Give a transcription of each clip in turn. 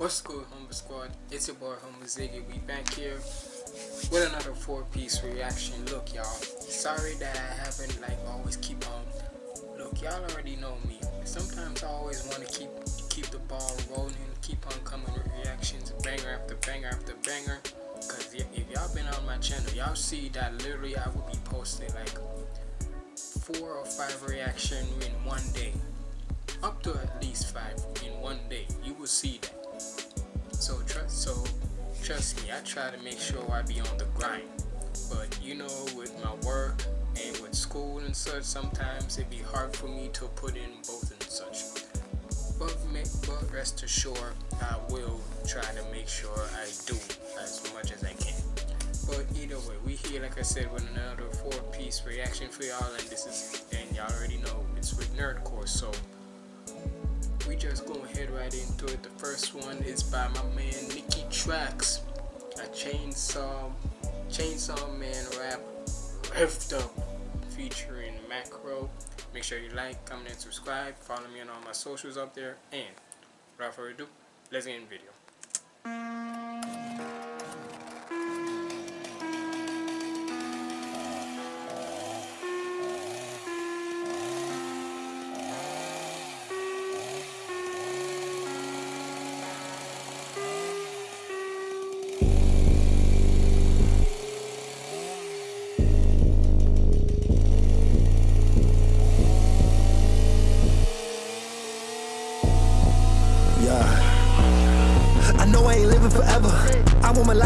What's good, Humble Squad? It's your boy, Humble Ziggy. We back here with another four-piece reaction. Look, y'all. Sorry that I haven't like always keep on. Look, y'all already know me. Sometimes I always want to keep keep the ball rolling, keep on coming with reactions, banger after banger after banger. Cause if y'all been on my channel, y'all see that literally I will be posting like four or five reaction in one day up to at least five in one day you will see that so trust so trust me i try to make sure i be on the grind. But you know with my work and with school and such sometimes it be hard for me to put in both and such. But, but rest assured i will try to make sure i do as much as i can. But either way we here like i said with another four piece reaction for y'all and this is and y'all already know it's with nerdcore so we just go ahead right into it. The first one is by my man Nicky Trax, a chainsaw chainsaw man rap revved up featuring Macro. Make sure you like, comment, and subscribe. Follow me on all my socials up there. And without further ado, let's get in the video.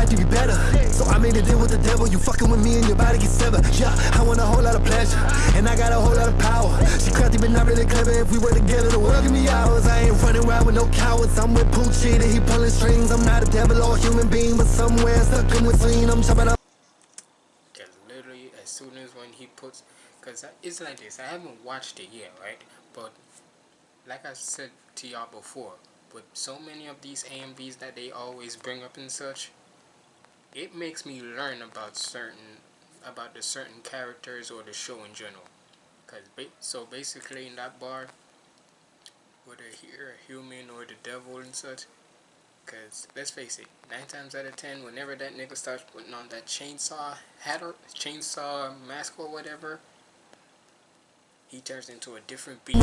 Life to be better. So I made a deal with the devil. You fucking with me and your body gets severed. Yeah, I want a whole lot of pleasure. And I got a whole lot of power. She crafty but not really clever. If we were together, the world give me hours. I ain't running around with no cowards. I'm with Poochie and he pulling strings. I'm not a devil or a human being, but somewhere stuck in between. I'm chopping up. Literally, as soon as when he puts, cause it's like this. I haven't watched it yet, right? But like I said to y'all before, with so many of these AMVs that they always bring up and such, it makes me learn about certain about the certain characters or the show in general. Cause ba so basically in that bar, whether you're a human or the devil and such, cause let's face it, nine times out of ten, whenever that nigga starts putting on that chainsaw hat or chainsaw mask or whatever, he turns into a different being.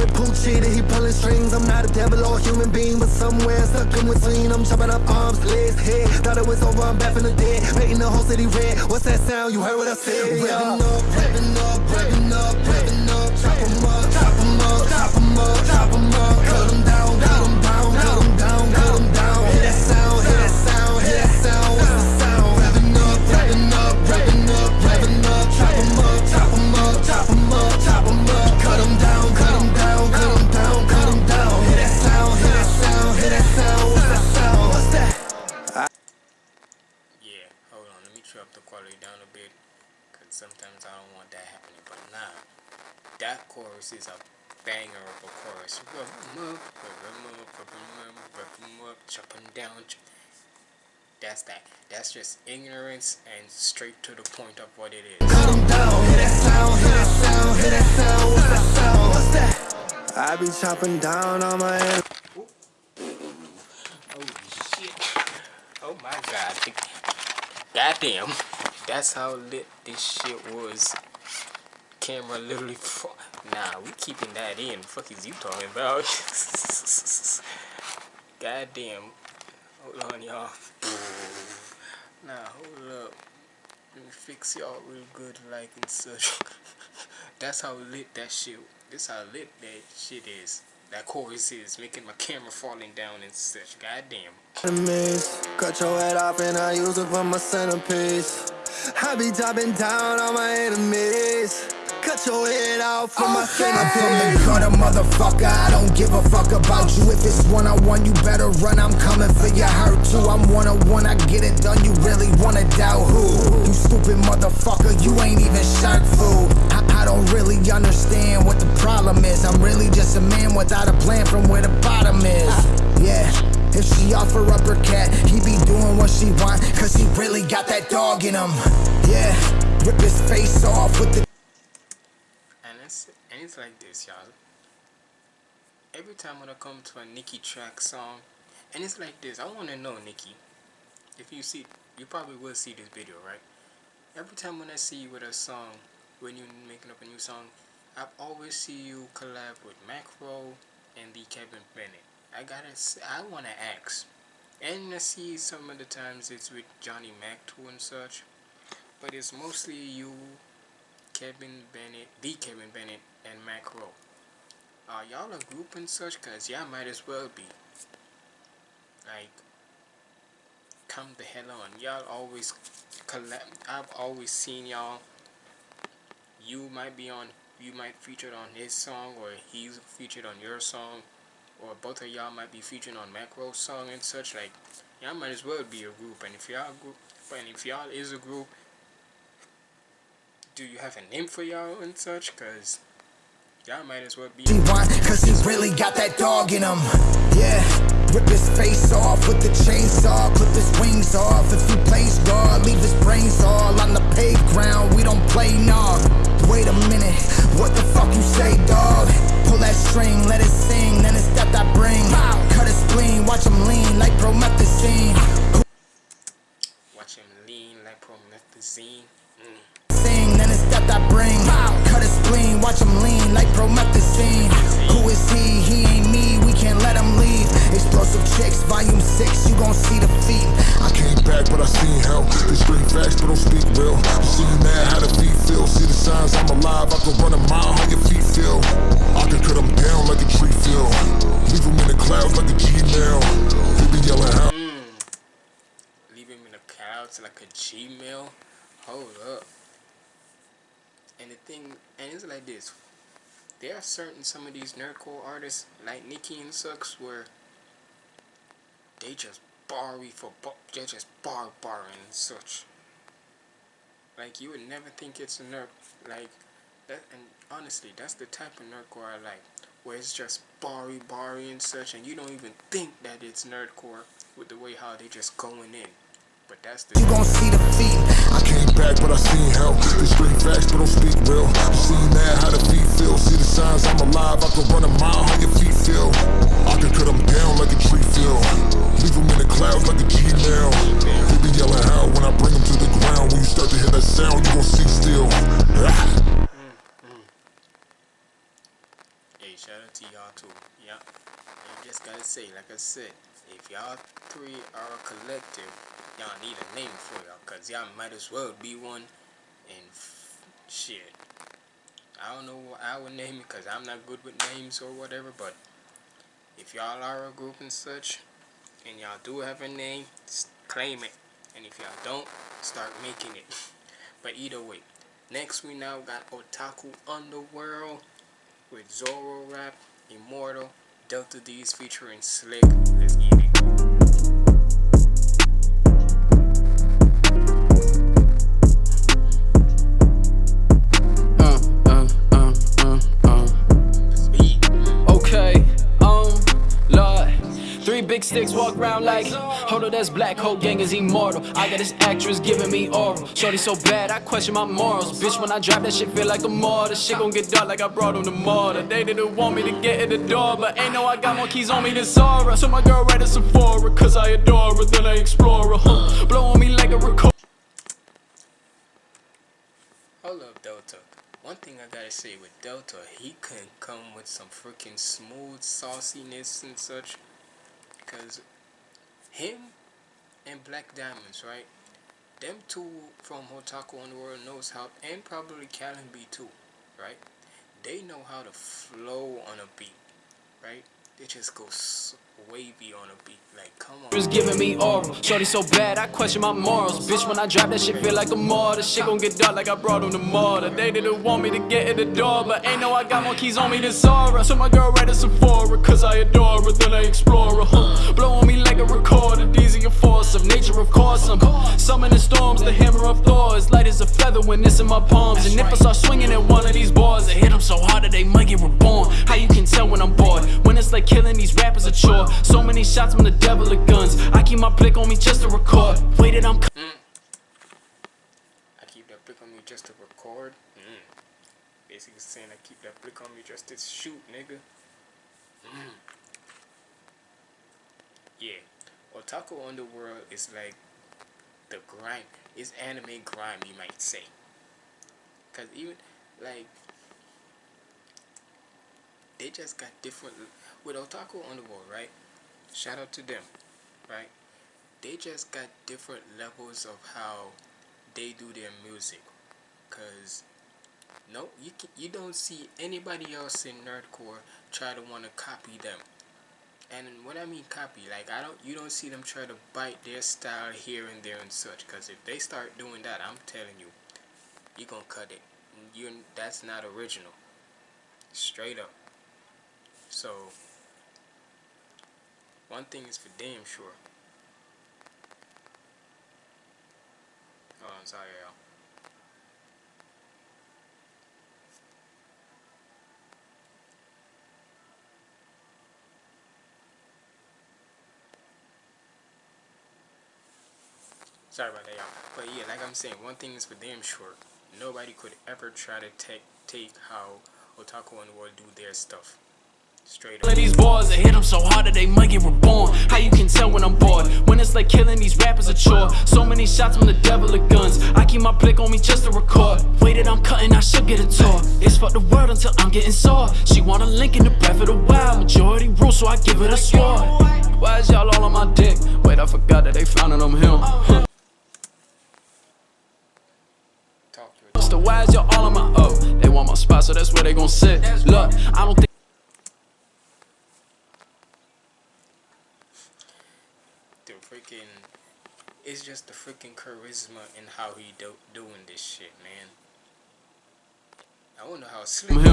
With Poochie, he pulling strings. I'm not a devil or a human being, but somewhere stuck in between. I'm chopping up arms, legs, head. Thought it was over, I'm back from the dead. Painting the whole city red. What's that sound? You heard what I said? Yeah. Revving up, revving up, revving up, revving up. Chop 'em up, chop 'em up, chop 'em up, chop 'em up. Cut 'em down, sometimes I don't want that happening. But nah, that chorus is a banger of a chorus. Rub them up, rub them up, rub them up, rub them up, chop them down. That's that. That's just ignorance and straight to the point of what it is. Cut them down, hear that sound, hear that sound, hear that sound. What's that sound? What's that? I be chopping down on my head. Oh shit. Oh my god. Goddamn. That's how lit this shit was. Camera literally. Nah, we keeping that in. fuck is you talking about? Goddamn. Hold on, y'all. Nah, hold up. Let me fix y'all real good like and such. That's how lit that shit. This how lit that shit is. That chorus is making my camera falling down and such. Goddamn. Cut your head off and I use it for my centerpiece. I be dropping down on my enemies. Cut your head off for my centerpiece. I'm from the gutter, motherfucker. I don't give a fuck about you. If it's one on one, you better run. I'm coming for your hurt too. I'm one on one. I get it done. You really wanna doubt who? You stupid motherfucker. You ain't even shark food. I, I don't really understand what the problem is. I'm really just a man without a plan from where the bottom is. Yeah. If she offer up her cat, he be doing what she want, cause he really got that dog in him. Yeah, rip his face off with the And it's and it's like this, y'all. Every time when I come to a Nicky Trax song, And it's like this. I want to know, Nikki, if you see, you probably will see this video, right? Every time when I see you with a song, when you're making up a new song, I always see you collab with Macro and the Kevin Bennett. I gotta, I wanna ask, and I see some of the times it's with Johnny Mac too and such, but it's mostly you, Kevin Bennett, the Kevin Bennett, and Macro. Are y'all a group and such? Cause y'all might as well be. Like, come the hell on. Y'all always collab. I've always seen y'all. You might be on. You might featured on his song, or he's featured on your song, or both of y'all might be featuring on Macro's song and such. Like, y'all might as well be a group. And if y'all group, and if y'all is a group, do you have a name for y'all and such? Cause y'all might as well be. He want, cause he really got that dog in him. Yeah. Rip his face off with the chainsaw, clip his wings off. If he plays God, leave his brains all on the playground. We don't play nah. Wait a minute, what the fuck you say, dog? Pull that string, let it sing, then it's that I bring. Cut his spleen, watch him lean like promethazine. Watch him lean like promethazine. Mm. Sing, then it's that I bring. Cut his spleen, watch him lean like promethazine. Who is he? He ain't me, we can't let him leave. Explosive chicks, volume 6, you gon' see the feet. I came back, but I seen hell. They scream facts, but don't speak real. You see mad how the feet feel. See the signs, I'm alive. I can run a mile, how your feet feel. I can cut them down like a tree feel. Leave them in the clouds like a Gmail. They be yelling how. Mm. Leave him in the clouds like a Gmail. Hold up. And the thing, and it's like this. There are certain some of these nerdcore artists like Nicki and Sucks where they just bar for bar, they just bar barring and such. Like you would never think it's a nerd like that. And honestly, that's the type of nerdcore I like, where it's just barry barry and such, and you don't even think that it's nerdcore with the way how they just going in. But that's the You gon' see the feet. I came back, but I seen hell. They scream facts, but don't speak real. You see mad how the feet feel. See the signs, I'm alive. I can run a mile, how your feet feel. I can cut them down like a tree feel. Leave them in the clouds like a Gmail. They be yelling how when I bring them to the ground. When you start to hear that sound, you gon' see still. Hey, shout out to y'all too. Yeah. And just gotta say, like I said, if y'all three are a collective, y'all need a name for y'all, cause y'all might as well be one. And shit, I don't know what I would name it, cause I'm not good with names or whatever. But if y'all are a group and such, and y'all do have a name, claim it. And if y'all don't, start making it. but either way, next we now got Otaku Underworld with Zoro Rap, Immortal, Delta Deez featuring Slick. Let's get it. Big sticks walk around like, hold up, that's black hole gang is immortal. I got this actress giving me oral. Shorty so bad, I question my morals. Bitch, when I drop that shit, feel like a mortar. Shit gon' get dark like I brought on the mortar. They didn't want me to get in the door, but ain't know I got more keys on me than Zara. So my girl right at Sephora, cause I adore her, then I explore her. Huh. Blow on me like a record. Hold up, Delta. One thing I gotta say with Delta, he can come with some freaking smooth sauciness and such. Cause him and Black Diamonds, right? Them two from Otaku Underworld knows how, and probably Callon B too, right? They know how to flow on a beat, right? They just go wavy on a beat. Like, come on. was giving me oral. Shorty so bad, I question my morals. Bitch, when I drop that shit, feel like a mortar. Shit gon' get dark like I brought on the mortar. They didn't want me to get in the door, but ain't know I got more keys on me than Zara. So my girl right at Sephora, cause I adore her, then I explore her. Huh. Blow on me like a recorder. These are your force of nature, of course. I'm summoning storms, the hammer of Thor is light as a feather when it's in my palms. And if I start swinging at one of these bars, I hit them so hard that they might get reborn. How you can tell when I'm bored? When it's like killing these rappers a chore. So many shots from the devil of guns. I keep my blick on me just to record. Waited, I'm. I keep that blick on me just to record. Mm. Basically saying I keep that blick on me just to shoot, nigga. Mm. Yeah. Otaku Underworld is like the grind. It's anime grime, you might say. Cause even like they just got different with Otaku Underworld, right? Shout out to them, right? They just got different levels of how they do their music. Cause no, you can, you don't see anybody else in nerdcore try to want to copy them. And what I mean copy, like I don't, you don't see them try to bite their style here and there and such. Cause if they start doing that, I'm telling you, you gonna cut it. You that's not original. Straight up. So one thing is for damn sure. Oh, I'm sorry, y'all. Sorry about that, y'all. But yeah, like I'm saying, one thing is for damn sure. Nobody could ever try to take take how Otaku Underworld do their stuff. Straight up. These boys, I hit them so hard that they might get reborn. How you can tell when I'm bored? When it's like killing these rappers a chore. So many shots from the devil of guns. I keep my blick on me just to record. Waited, I'm cutting, I should get a tour. It's fuck the world until I'm getting sore. She want a link in the breath of the wild. Majority rule, so I give it a sword. Why is y'all all on my dick? Wait, I forgot that they found it on him. Huh. Talk to it. So why is y'all all on my oh? They want my spot, so that's where they gon' sit. Look, I don't think. The freaking, it's just the freaking charisma in how he do doing this shit, man. I wonder how slick.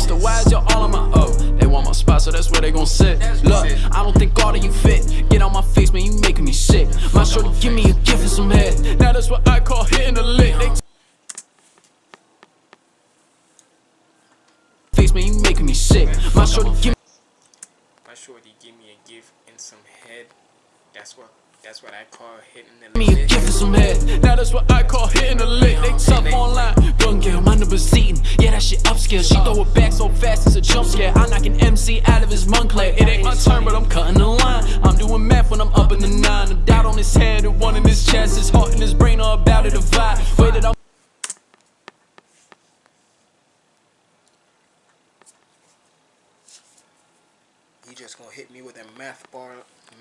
So why is y'all all on my oh? They want my spot, so that's where they gon' sit. Look, I don't think all of you fit. Get on my face, man, you making me sick. My shorty give me a gift and some head. Now that's what I call hitting the lick. They face, man, you making me sick. My shorty give me. My shorty give me a gift and some head. That's what that's what I call hitting the lick. gift and some head. Now that's what I call hitting the lick. They tough online. Young girl, my number's eating. Yeah, that shit upscale. She throw it back so fast, it's a jump scare. I knock an MC out of his Moncler. It ain't my turn, but I'm cutting the line. I'm doing math when I'm up in the nine. A doubt on his head and one in his chest. His heart and his brain are about to divide. Waited, I'm He just gonna hit me with a math bar,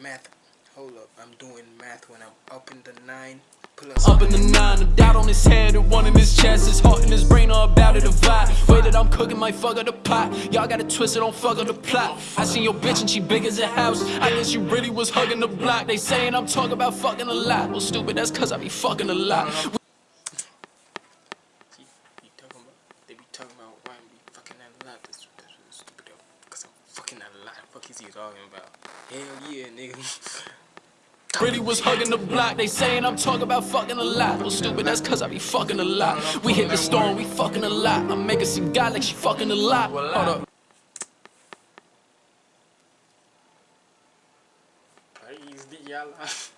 math. Hold up, I'm doing math when I'm up in the nine plus. Up in the nine, a doubt on his head and one in his chest. His heart and his brain are about to divide. Way that I'm cooking might fuck up the pot. Y'all gotta twist it, don't fuck up the plot. I seen your bitch and she big as a house. I guess you really was hugging the block. They saying I'm talking about fucking a lot. Well, stupid, that's cause I be fucking a lot. He, he talking about, they be talking about why I be fucking a lot. That's, that's stupid. Cause I'm fucking a lot. Fuck is he talking about? Hell yeah, nigga. Really was hugging the block. They saying I'm talking about fucking a lot. Well, stupid, that's cause I be fucking a lot. We hit the storm, we fucking a lot. I'm making some guy like she fucking a lot. Hold up. Praise the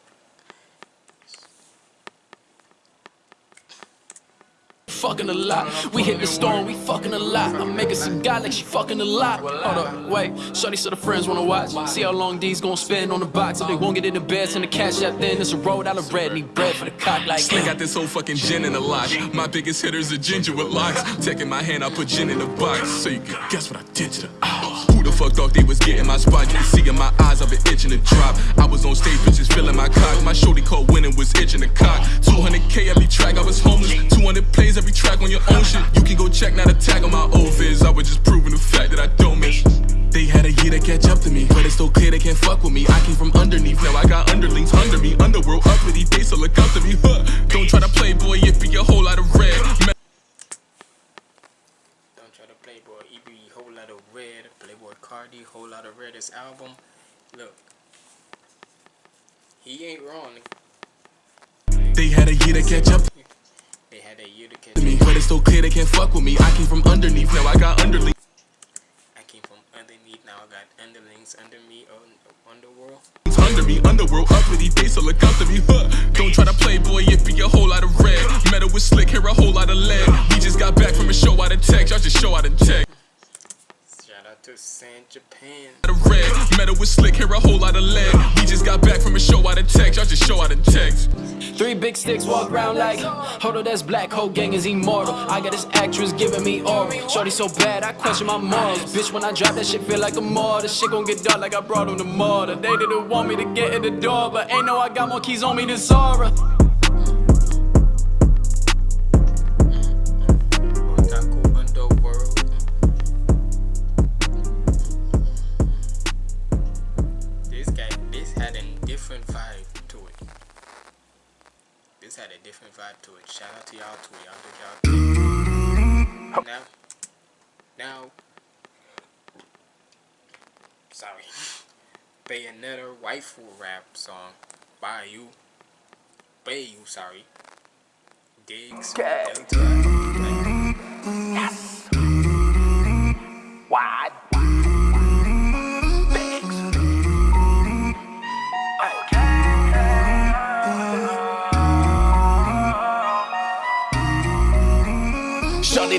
fucking a lot. We hit the storm, we fucking a lot. I'm making some guy like she fucking a lot. Hold up, wait. Shorty so the friends wanna watch. See how long these gon' spend on the box. If they won't get in the bed, send the cash out then. It's a road out of bread. Need bread for the cock like Sling got this whole fucking gin in the lock. My biggest hitter's a ginger with locks. Taking my hand, I put gin in the box. So you can guess what I did to the ow. Fuck thought they was getting my spot? You can see in my eyes, I've been itching to drop. I was on stage, bitches feeling my cock. My shorty called winning was itching the cock. 200k every track, I was homeless. 200 plays every track on your own shit. You can go check, not a tag on my old viz. I was just proving the fact that I don't miss. They had a year to catch up to me, but it's so clear they can't fuck with me. I came from underneath, now I got underlings under me. Underworld up with these days, so look up to me. Huh. Don't try to play boy, if you a whole lot of red. Don't try to Playboy. He be whole lot of red. Playboy Cardi, whole lot of red. Album, look, he ain't wrong. They had a year to catch up They had a year to catch me, up. but it's so clear they can't fuck with me. I came from underneath, now I got underlings. I came from underneath. Now I got underlings under me on underworld. under me, underworld uppity, they so look up to me. Huh. Don't try to play boy, if be a whole lot of red. Metal with slick, here a whole lot of lead. We just got back from a show out of tech, y'all just show out of tech. Shout out to San Japan. The red metal was slick, hear a whole lot of lead. We just got back from a show out of text, y'all just show out of text. Three big sticks walk around like, hold on, that's black, whole gang is immortal. I got this actress giving me oral. Shorty so bad, I question my morals. Bitch, when I drop that shit, feel like a mortar. Shit gon' get dark like I brought on the mortar. They didn't want me to get in the door, but ain't no I got more keys on me than Zara. Vibe to it. Shout out to y'all too. Y'all did y'all. Now, now, sorry. Bayonetta waifu rap song by you. Bay you, sorry. Diggz. Delta. Wide.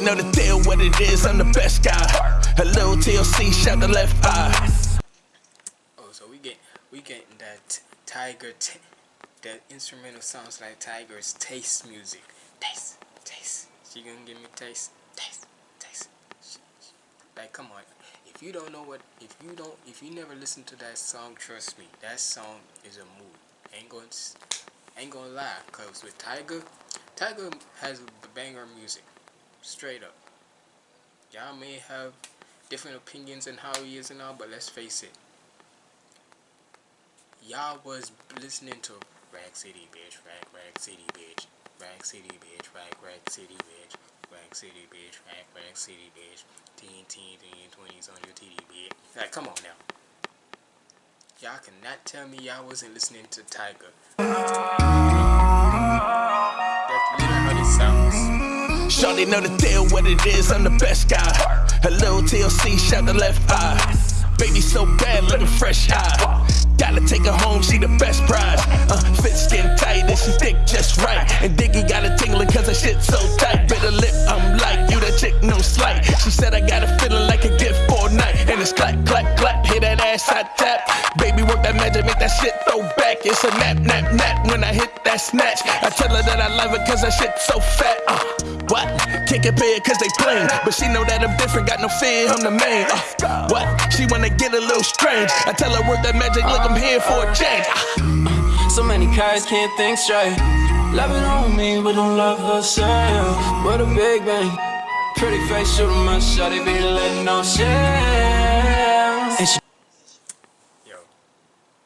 Know the deal, what it is, I'm the best guy. A little TLC, shot the left eye. Oh, so we get we getting that Tyga, that instrumental sounds like Tyga's taste music. Taste, taste. She gonna give me taste, taste, taste. Like, come on. If you don't know what, if you don't, if you never listen to that song, trust me, that song is a mood. Ain't gonna, ain't gonna lie. Cause with Tyga, Tyga has banger music, straight up. Y'all may have different opinions on how he is and all, but let's face it y'all was listening to Rack City bitch, Rag Rack City bitch, Rack City bitch, Rag Rack City bitch, Rack City bitch, Rag Rack City bitch, TNT, teen twenties on your TD bitch. Like, come on now. Y'all cannot tell me y'all wasn't listening to Tyga. Shorty know the deal, what it is, I'm the best guy. Little TLC, shot the left eye. Baby so bad, looking fresh eye. Gotta take her home, she the best prize. Uh, fit skin tight and she thick just right. And Diggy got a tingling cause her shit so tight. Bitter lip, I'm like, you that chick, no slight. She said I got a feeling like a gift for night. And it's clap, clap, clap, hit that ass, I tap. Baby, work that magic, make that shit throw back. It's a nap, nap, nap when I hit that snatch. I tell her that I love it cause her shit so fat. Uh, what? Can't compare it cause they plain. But she know that I'm different, got no fear, I'm the main. Uh, what? She wanna get a little strange. I tell her work that magic, look, I'm here for a change. Uh, So many cards can't think straight. Love it on me, but don't love herself. What a big bang. Pretty face, shoot 'em my shot, they be letting no shit. And she Yo,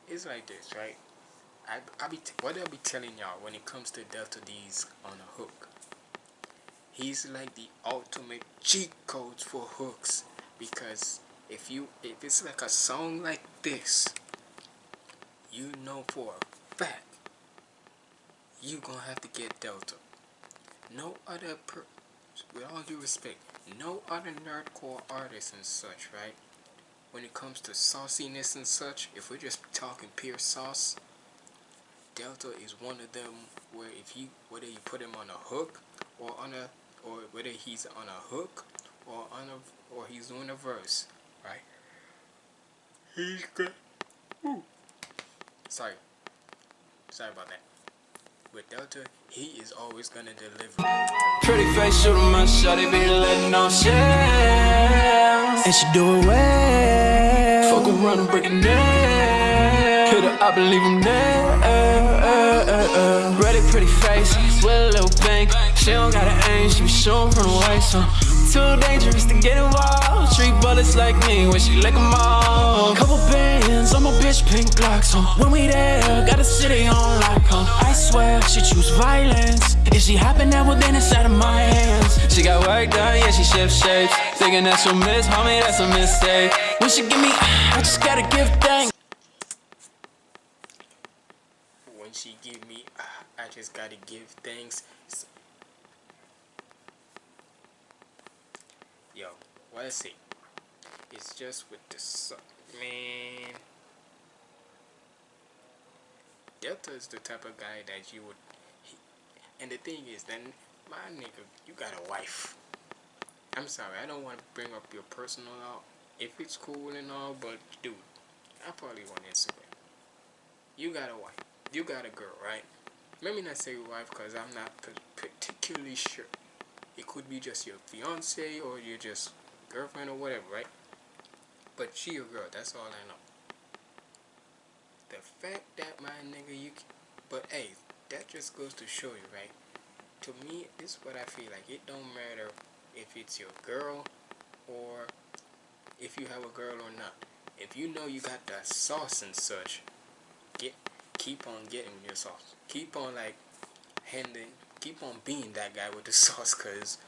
it's like this, right? I I be t- what I be telling y'all when it comes to Delta Deez on a hook. He's like the ultimate cheat codes for hooks because if you if it's like a song like this, you know for a fact you gonna have to get Delta. No other per with all due respect, no other nerdcore artists and such, right? when it comes to sauciness and such, if we're just talking pure sauce, Delta is one of them where if you whether you put him on a hook or on a or whether he's on a hook or on a or he's doing a verse, right? He's good. Ooh. Sorry. Sorry about that. With Delta, he is always gonna deliver. Pretty face, shoot 'em my shot, they be letting no shit. And she do it well. Fuck around and break a neck. Hit her and leave him there. Ready, pretty face, with a little bank. She don't got an aim, she be shooting from the waist. So too dangerous to get involved. Treat bullets like me when she lick 'em all. Couple bands on my bitch, pink blocks. when we there, got the city on lock. on. I swear she choose violence. If she happen that well, then it's out of my hands. She got work done, yeah, she shift shapes. Thinking that's a miss, homie, that's a mistake. When she give me, I just gotta give thanks. When she give me, I just gotta give thanks. S- Yo, I say? It's just with the su- man. Delta is the type of guy that you would. He, and the thing is, then my nigga, you got a wife. I'm sorry, I don't want to bring up your personal out, if it's cool and all, but dude, I probably want Instagram. You got a wife. You got a girl, right? Let me not say wife because I'm not particularly sure. It could be just your fiance or you're just girlfriend or whatever, right? But she your girl. That's all I know. The fact that my nigga you, can, but hey, that just goes to show you, right? To me, this is what I feel like. It don't matter if it's your girl or if you have a girl or not. If you know you got that sauce and such, get keep on getting your sauce. Keep on like handing, keep on being that guy with the sauce, cause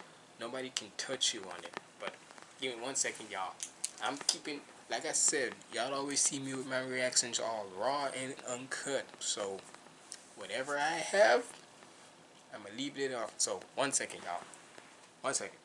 nobody can touch you on it. Give me one second, y'all. I'm keeping, like I said, y'all always see me with my reactions all raw and uncut. So whatever I have, I'm gonna leave it off. So one second, y'all. One second.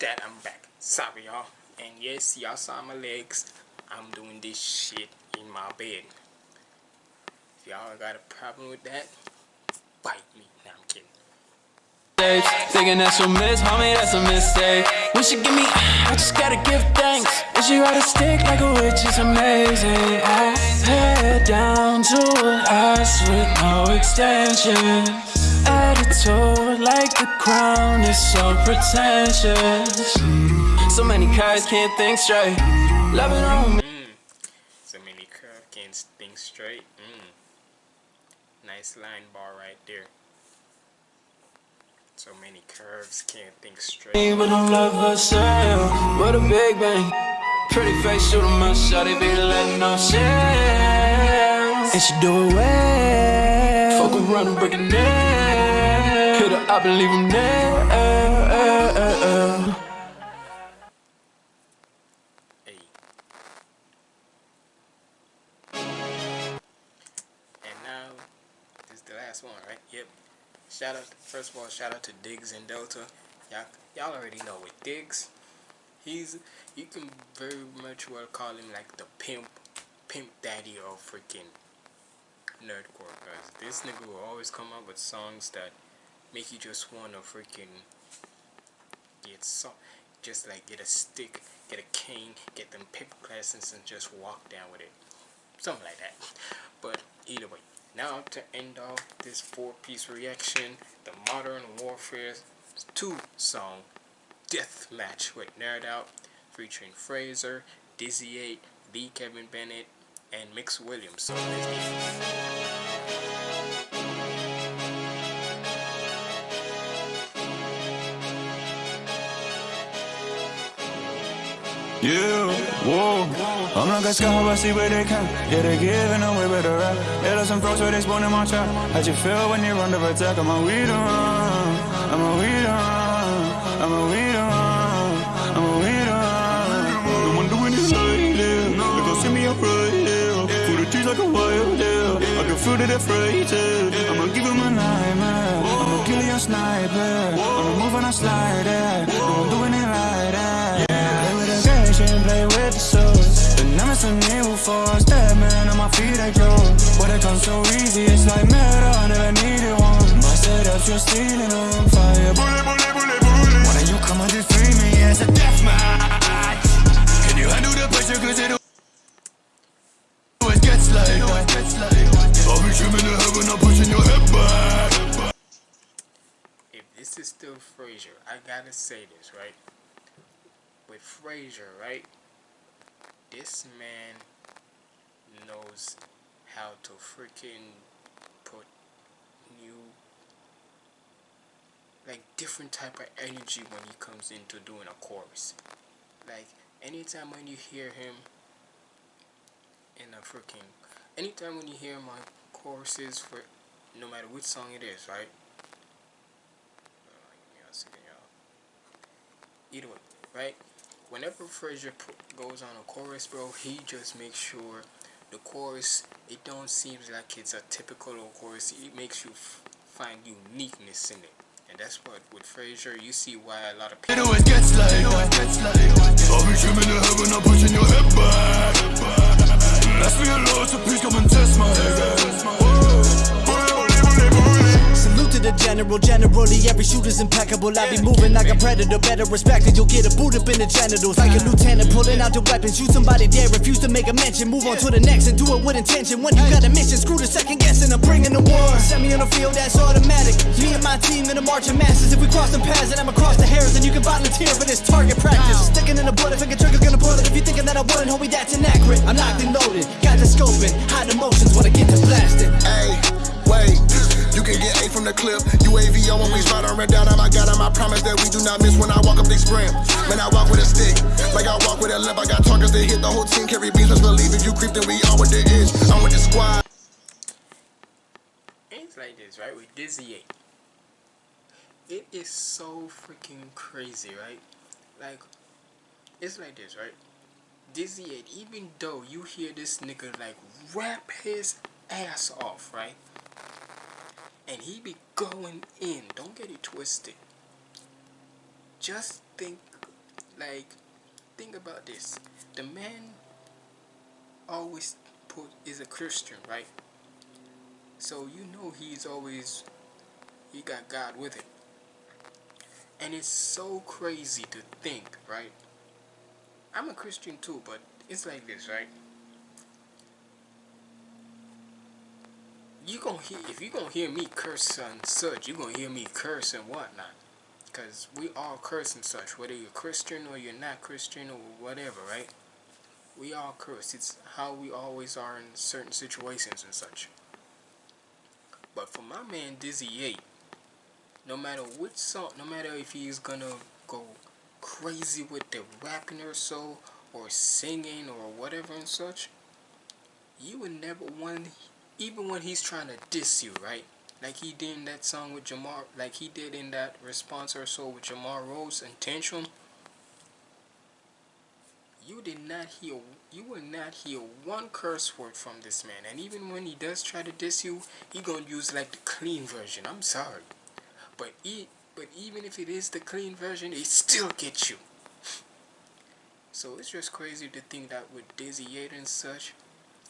That, I'm back. Sorry, y'all. And yes, y'all saw my legs. I'm doing this shit in my bed. If y'all got a problem with that, bite me. Nah, I'm kidding. Thinking that's a miss, homie, that's a mistake. Wish you give me, I just gotta give thanks. Wish you ride a stick like a witch is amazing. I head down to a ass with no extensions. Attitude like the crown is so pretentious. So many cars can't think straight. Loving on me. Mm. So many curve can't think straight. Mm. Nice line bar right there. So many curves can't think straight. But don't love herself. What a big bang. Pretty face, shoot 'em up, shawty be letting no shit. And she do it well. Fuck around and break it down. And leave him there. Hey. And now, this is the last one, right? Yep. Shout out, first of all, shout out to Diggz and Delta. Y'all, y'all already know with Diggz, he's, you can very much well call him like the pimp, pimp daddy of freaking nerdcore. Cause this nigga will always come up with songs that make you just wanna freaking get so, just like get a stick, get a cane, get them paper glasses and just walk down with it. Something like that. But either way, now to end off this four-piece reaction, the Modern Warfare 2 song, Death Match with Nerd Out, featuring Fraser, Dizzy 8, B. Kevin Bennett, and Mix Williams. So let's get it. Yeah, whoa. I'm like a scout, I see where they come. Yeah, they're giving away the rap. Yeah, there's some folks where they spawn in my trap. How'd you feel when you're under attack? I'm a weed on. I'm a weed on. I'm a weed on. I'm a weed doing it like this. They gon' see me up right here. Through the trees like a wild deer. I can feel that they're frightened. I'ma give them a nightmare. I'ma kill you a sniper. I'ma move on a slider. No one doing I go. But it comes so easy, it's like murder. I never needed one. My setups, you're stealing on fire. Bullet, bullet, bullet, bullet. Why don't you come and defeat me as a death match? Can you handle the pressure? Cause it always gets like I'll be trimming the heaven, I'm pushing your head back. if this is still Frazier, I gotta say this, right? With Frazier, right? This man knows how to freaking put new like different type of energy when he comes into doing a chorus. Like anytime when you hear him in a freaking anytime when you hear my choruses for no matter which song it is, right? Either way, right? Whenever Frazier goes on a chorus, bro, he just makes sure the chorus it don't seem like it's a typical old chorus. It makes you f- find uniqueness in it, and that's what with Frazier you see why a lot of people. General, generally every shooter's impeccable. I be moving like a predator, better respected. You'll get a boot up in the genitals. Like a lieutenant pulling out the weapon. Shoot somebody dead, refuse to make a mention. Move on to the next and do it with intention. When you got a mission, screw the second guessing. I'm bringing the war. Send me on the field, that's automatic. Me and my team in a march of masses. If we cross them paths and I'm across the hairs, then you can volunteer for this target practice. Sticking in the if I get trigger, gonna pull it. If you thinking that I wouldn't, homie, that's inaccurate. I'm locked and loaded, got the scoping, hide emotions when I get to blasting. Hey, wait. You can get A from the clip. UAVO when we spot on red dot. Oh I got him. I promise that we do not miss when I walk up they sprint. Man, I walk with a stick. Like I walk with a limp. I got targets that hit the whole team. Carry beats. Let's believe if you creep, then we all with the itch. I'm with the squad. It's like this, right? With Dizzy 8. It is so freaking crazy, right? Like, it's like this, right? Dizzy 8, even though you hear this nigga like rap his ass off, right? And he be going in, don't get it twisted. Just think, like, think about this. The man always put is a Christian, right? So you know he's always he got God with him. And it's so crazy to think, right? I'm a Christian too, but it's like this, right? You gonna hear if you gonna hear me curse and such, you gonna hear me curse and whatnot. Cause we all curse and such, whether you're Christian or you're not Christian or whatever, right? We all curse. It's how we always are in certain situations and such. But for my man Dizzy 8, no matter which song, no matter if he's gonna go crazy with the rapping or so, or singing or whatever and such, you would never one, even when he's trying to diss you, right? Like he did in that song with Jamar, like he did in that response or so with Jamar Rose and Tantrum. You did not hear, you will not hear one curse word from this man. And even when he does try to diss you, he gonna use like the clean version. I'm sorry, but he, but even if it is the clean version, it still gets you. So it's just crazy to think that with Dizzy 8 and such,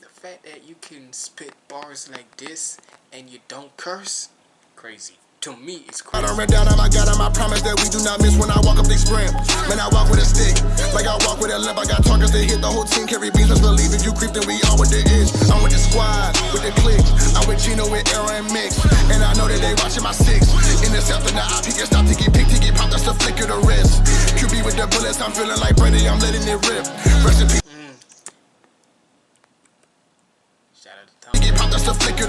the fact that you can spit bars like this and you don't curse, crazy. To me, it's crazy. I crazy. done red dot. I got him. my promise that we do not miss when I walk up they sprint. Man, I walk with a stick. Like I walk with a limp. I got targets that hit the whole team. Carry beats. Let's believe if you creep, then we all with the itch. I'm with the squad, with the click. I'm with Gino, with Era and Mix. And I know that they watching my six. Intercepting the IP, get stop, tiki, pick, tiki, pop. That's the flick of the wrist. QB with the bullets. I'm feeling like Brady. I'm letting it rip. Rest in peace.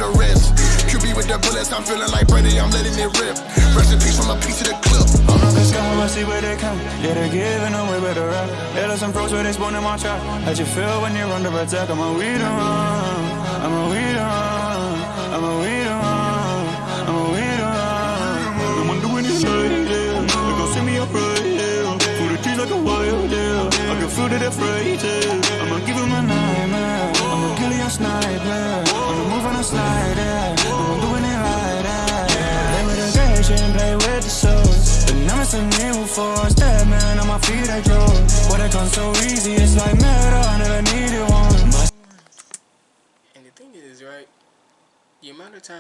The wrist. QB with the bullets, I'm feeling like Brady, I'm letting it rip. Rest in peace from a piece of the clip. I'm not gonna I see where they come. Yeah, they're giving away better rap. Yeah, there's some pros where they spawn in my trap. How'd you feel when you're under attack? I'm a weed on. I'm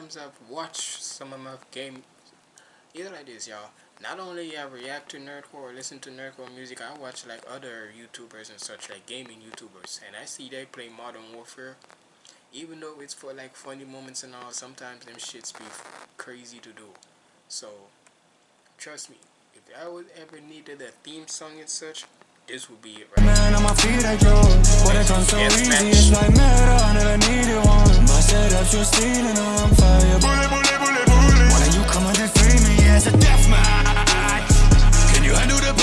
times I've watched some of my game, either like this, y'all. Not only I react to nerdcore or listen to nerdcore music, I watch like other YouTubers and such, like gaming YouTubers, and I see they play Modern Warfare. Even though it's for like funny moments and all, sometimes them shits be crazy to do. So, trust me, if I would ever needed a theme song and such, this would be it right man on my feet, I drove. What it comes so Yes, easy, match. it's like metal. I never needed one. My setups, you're stealing on fire. Bullet, bullet, bullet, bullet. Why don't you come and free me? Yeah, it's a death match. Can you handle the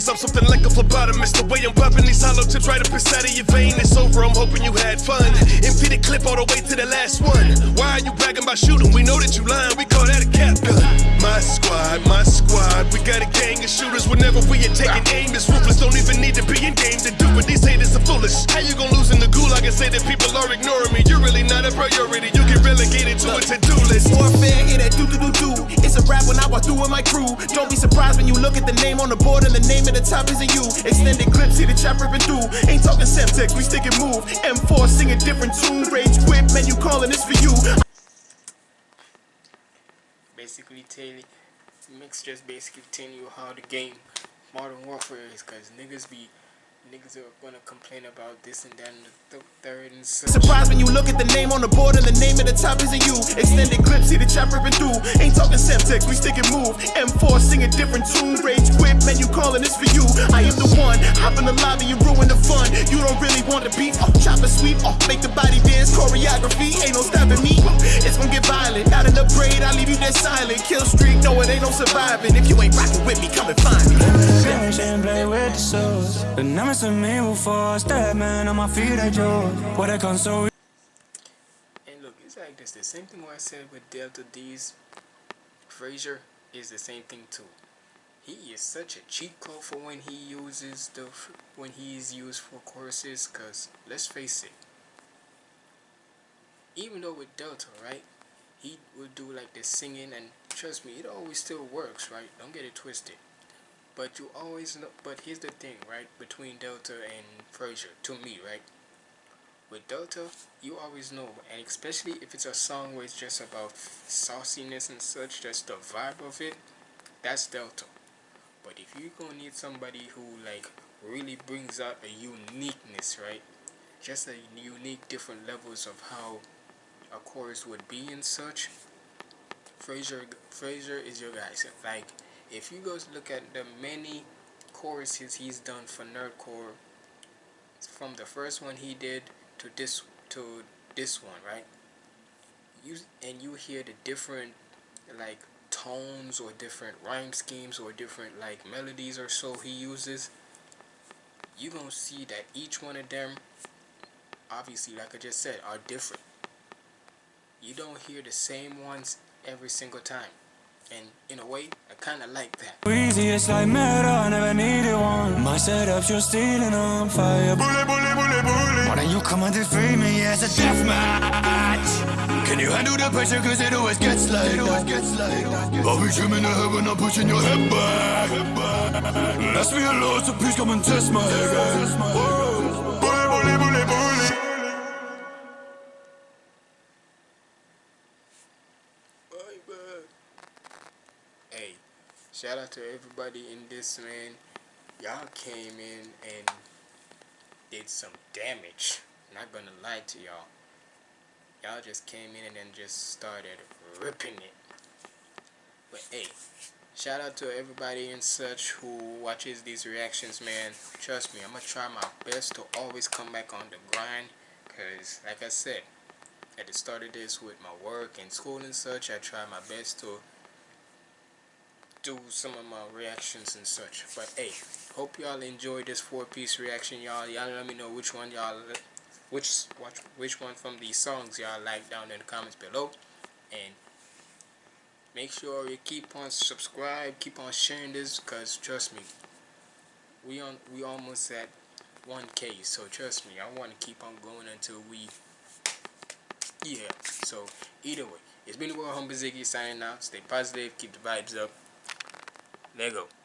brain. I'm something like a phlebotomist. The way I'm popping these hollow tips right up inside of your vein. It's over, I'm hoping you had fun. Empty the clip all the way to the last one. Why are you bragging about shooting? We know that you lying, we call that a cap gun. My squad, my squad. We got a gang of shooters whenever we are taking aim. It's ruthless, don't even need to be in game to do it. These haters are foolish. How you gonna lose in the gulag and say that people are ignoring me? You're really not a priority. You get relegated to a to-do list. Warfare, it that do do do do. It's a rap when I walk through with my crew. Don't be surprised when you look at the name on the board and the name at the top isn't you. Extended clips, see the chop ripping through. Ain't talking Semtex, we stick and move. M4 sing a different tune. Rage quit, man, you calling this for you. basically telling mix just basically telling you how the game modern warfare is because niggas be niggas are gonna complain about this and that and the th- third and such. Surprised when you look at the name on the board and the name at the top isn't you. Extended clips, see the chop ripping through. Ain't talking Semtex, we stick and move. M4 sing a different tune. Rage quit, man, you calling this for you. I am the one. Hop in the lobby and ruin the fun. You don't really want to beat. Oh, chop and sweep. Oh, make the body dance. Choreography. Ain't no stopping me. It's gonna get violent. Not in the parade, I leave you there silent. Kill streak, no, it ain't no surviving. If you ain't rocking with me, come and find me. Games and play with the souls. The numbers of me will force. Dead man on my feet, I drove. What I so And look, it's like this. The same thing what I said with Delta Deez Frazier is the same thing too. He is such a cheat code for when he uses the when he is used for choruses. Cause let's face it, even though with Delta, right, he would do like the singing, and trust me, it always still works, right? Don't get it twisted. But you always know. But here's the thing, right? Between Delta and Frazier, to me, right? With Delta, you always know, and especially if it's a song where it's just about sauciness and such, just the vibe of it, that's Delta. But if you're gonna need somebody who like really brings out a uniqueness, right? Just a unique different levels of how a chorus would be and such. Fraser Fraser is your guy. So, like if you guys look at the many choruses he's done for Nerdcore from the first one he did to this to this one, right? You and you hear the different like tones or different rhyme schemes or different like melodies or so he uses. You gonna see that each one of them, obviously, like I just said, are different. You don't hear the same ones every single time, and in a way, I kind of like that. easy, it's like metal. I never needed one. My setups, you're stealing on fire. Bullet, bullet, bullet, bullet. Why don't you come and free me? It's a death match. Can you handle the pressure? Cause it always gets like it always gets like I'll be dreaming of heaven, I'm pushing your head back. Let's be alone, so please come and test my game. Shout out to everybody in this man. Y'all came in and did some damage. Not gonna lie to y'all. y'all just came in and then just started ripping it. But hey, shout out to everybody and such who watches these reactions, man. Trust me, I'm gonna try my best to always come back on the grind. Cause like I said, at the start of this with my work and school and such, I try my best to do some of my reactions and such. But hey, hope y'all enjoyed this four-piece reaction, y'all. Y'all let me know which one y'all, which which one from these songs y'all like down in the comments below, and make sure you keep on subscribe, keep on sharing this, cause trust me, we on we almost at 1k. So trust me, I want to keep on going until we, yeah. So either way, it's been the World Humble Ziggy signing out. Stay positive, keep the vibes up. Lego.